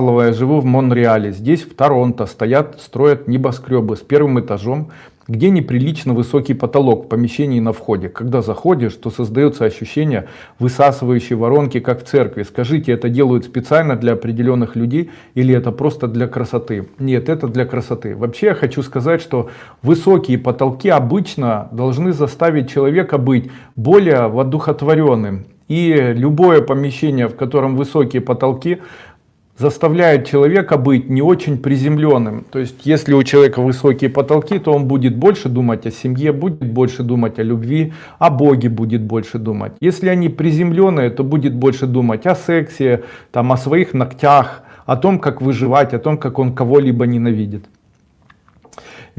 Я живу в Монреале. Здесь, в Торонто, стоят, строят небоскребы с первым этажом, где неприлично высокий потолок в помещении на входе. Когда заходишь, то создается ощущение высасывающей воронки, как в церкви. Скажите, это делают специально для определенных людей или это просто для красоты? Нет, это для красоты. Вообще я хочу сказать, что высокие потолки обычно должны заставить человека быть более воодухотворенным. И любое помещение, в котором высокие потолки, заставляет человека быть не очень приземленным. То есть, если у человека высокие потолки, то он будет больше думать о семье, будет больше думать о любви, о Боге будет больше думать. Если они приземленные, то будет больше думать о сексе, там, о своих ногтях, о том, как выживать, о том, как он кого-либо ненавидит.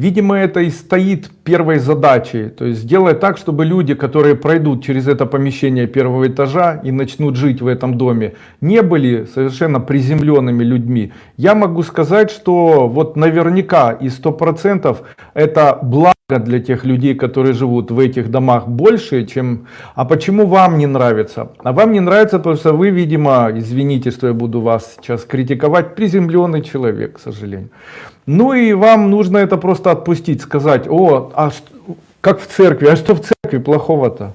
Видимо, это и стоит первой задачей. То есть сделать так, чтобы люди, которые пройдут через это помещение первого этажа и начнут жить в этом доме, не были совершенно приземленными людьми. Я могу сказать, что вот наверняка и сто процентов это благо для тех людей, которые живут в этих домах больше, чем... А почему вам не нравится? А вам не нравится, потому что вы, видимо, извините, что я буду вас сейчас критиковать, приземленный человек, к сожалению. Ну и вам нужно это отпустить, сказать, о, а что, как в церкви, а что в церкви плохого-то?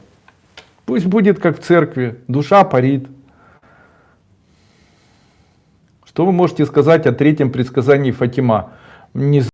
Пусть будет как в церкви, душа парит. Что вы можете сказать о третьем предсказании Фатима? Не